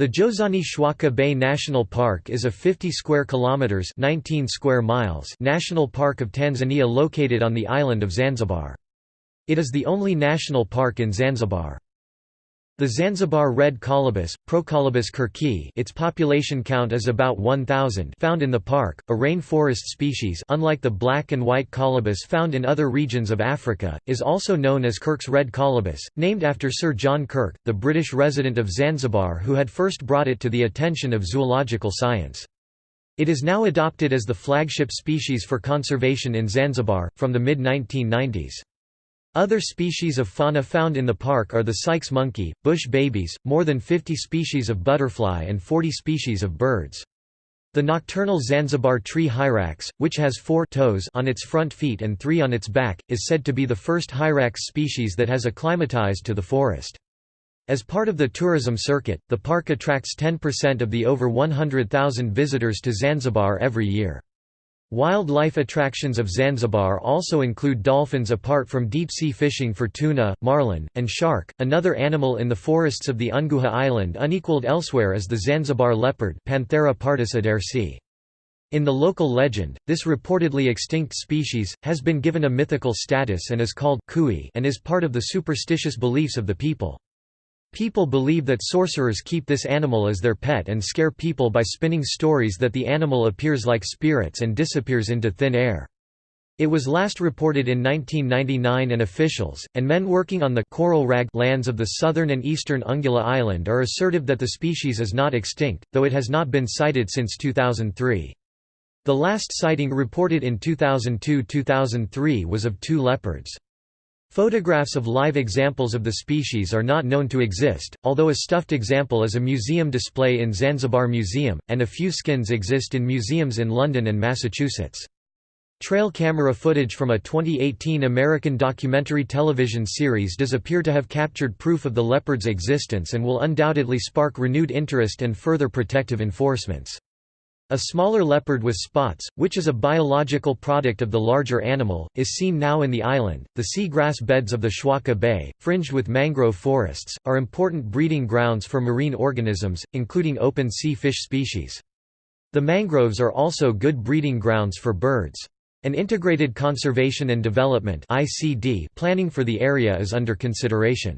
The Jozani Chwaka Bay National Park is a 50 square kilometers 19 square miles national park of Tanzania located on the island of Zanzibar. It is the only national park in Zanzibar. The Zanzibar red colobus, Procolobus kirkii its population count is about 1,000 found in the park, a rainforest species unlike the black and white colobus found in other regions of Africa, is also known as Kirk's red colobus, named after Sir John Kirk, the British resident of Zanzibar who had first brought it to the attention of zoological science. It is now adopted as the flagship species for conservation in Zanzibar, from the mid-1990s. Other species of fauna found in the park are the Sykes monkey, bush babies, more than 50 species of butterfly and 40 species of birds. The nocturnal Zanzibar tree hyrax, which has four toes on its front feet and three on its back, is said to be the first hyrax species that has acclimatized to the forest. As part of the tourism circuit, the park attracts 10% of the over 100,000 visitors to Zanzibar every year. Wildlife attractions of Zanzibar also include dolphins apart from deep-sea fishing for tuna, marlin, and shark. Another animal in the forests of the Unguja island unequaled elsewhere is the Zanzibar leopard Panthera pardus adersi. In the local legend, this reportedly extinct species, has been given a mythical status and is called kui and is part of the superstitious beliefs of the people. People believe that sorcerers keep this animal as their pet and scare people by spinning stories that the animal appears like spirits and disappears into thin air. It was last reported in 1999 and officials, and men working on the coral rag lands of the southern and eastern Unguja Island are assertive that the species is not extinct, though it has not been sighted since 2003. The last sighting reported in 2002–2003 was of two leopards. Photographs of live examples of the species are not known to exist, although a stuffed example is a museum display in Zanzibar Museum, and a few skins exist in museums in London and Massachusetts. Trail camera footage from a 2018 American documentary television series does appear to have captured proof of the leopard's existence and will undoubtedly spark renewed interest and further protective enforcements. A smaller leopard with spots, which is a biological product of the larger animal, is seen now in the island. The sea grass beds of the Chwaka Bay, fringed with mangrove forests, are important breeding grounds for marine organisms, including open sea fish species. The mangroves are also good breeding grounds for birds. An integrated conservation and development planning for the area is under consideration.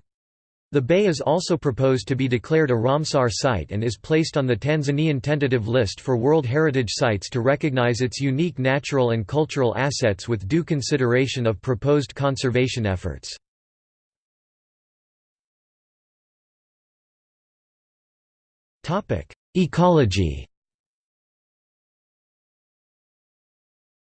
The bay is also proposed to be declared a Ramsar site and is placed on the Tanzanian tentative list for World Heritage Sites to recognize its unique natural and cultural assets with due consideration of proposed conservation efforts. Ecology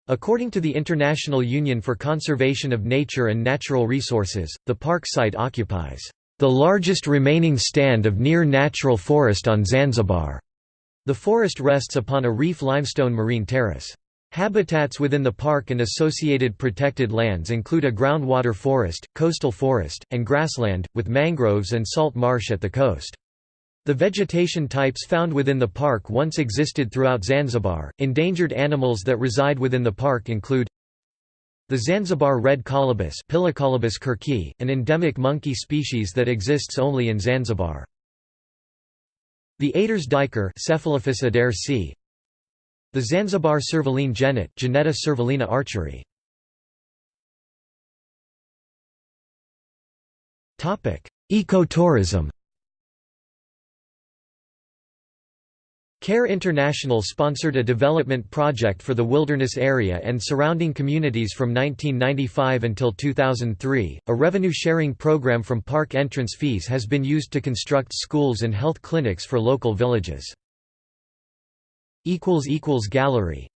According to the International Union for Conservation of Nature and Natural Resources, the park site occupies the largest remaining stand of near-natural forest on Zanzibar. The forest rests upon a reef limestone marine terrace. Habitats within the park and associated protected lands include a groundwater forest, coastal forest, and grassland, with mangroves and salt marsh at the coast. The vegetation types found within the park once existed throughout Zanzibar. Endangered animals that reside within the park include the Zanzibar red colobus an endemic monkey species that exists only in Zanzibar. The Ader's adersi. The Zanzibar servaline genet Genetta servalina archeri. Ecotourism CARE International sponsored a development project for the wilderness area and surrounding communities from 1995 until 2003. A revenue sharing program from park entrance fees has been used to construct schools and health clinics for local villages. Gallery